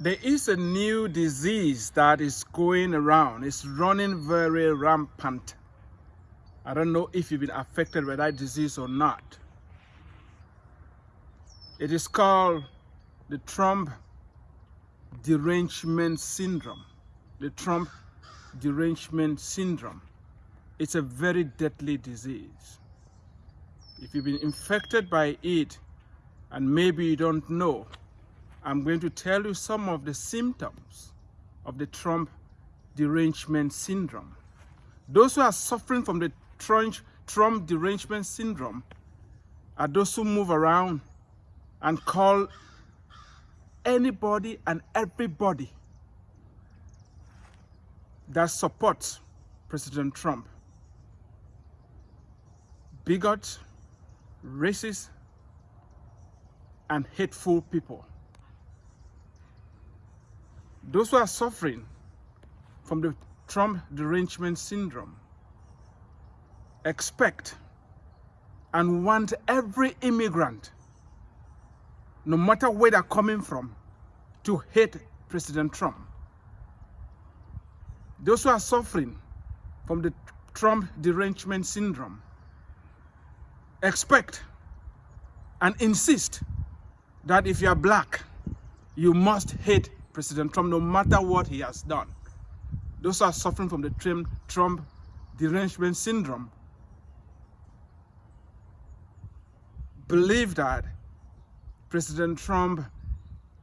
There is a new disease that is going around. It's running very rampant. I don't know if you've been affected by that disease or not. It is called the Trump derangement syndrome. The Trump derangement syndrome. It's a very deadly disease. If you've been infected by it and maybe you don't know, I'm going to tell you some of the symptoms of the Trump derangement syndrome. Those who are suffering from the Trump derangement syndrome are those who move around and call anybody and everybody that supports President Trump bigots, racist, and hateful people those who are suffering from the Trump derangement syndrome expect and want every immigrant, no matter where they're coming from, to hate President Trump. Those who are suffering from the Trump derangement syndrome expect and insist that if you are black, you must hate President Trump, no matter what he has done. Those are suffering from the Trump derangement syndrome believe that President Trump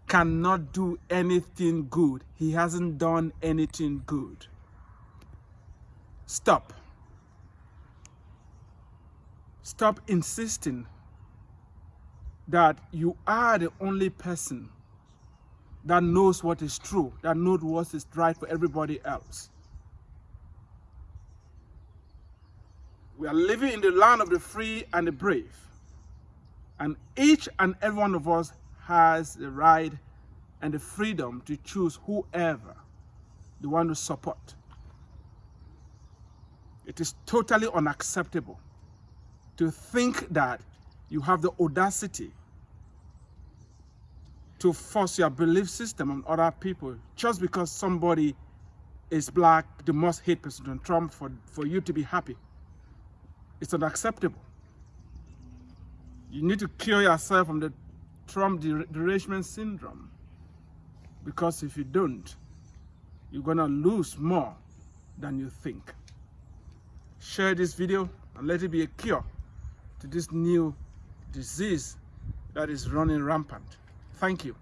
cannot do anything good. He hasn't done anything good. Stop. Stop insisting that you are the only person that knows what is true, that knows what is right for everybody else. We are living in the land of the free and the brave. And each and every one of us has the right and the freedom to choose whoever they want to support. It is totally unacceptable to think that you have the audacity to force your belief system on other people just because somebody is black, they must hate President Trump for, for you to be happy. It's unacceptable. You need to cure yourself from the Trump derangement syndrome. Because if you don't, you're to lose more than you think. Share this video and let it be a cure to this new disease that is running rampant. Thank you.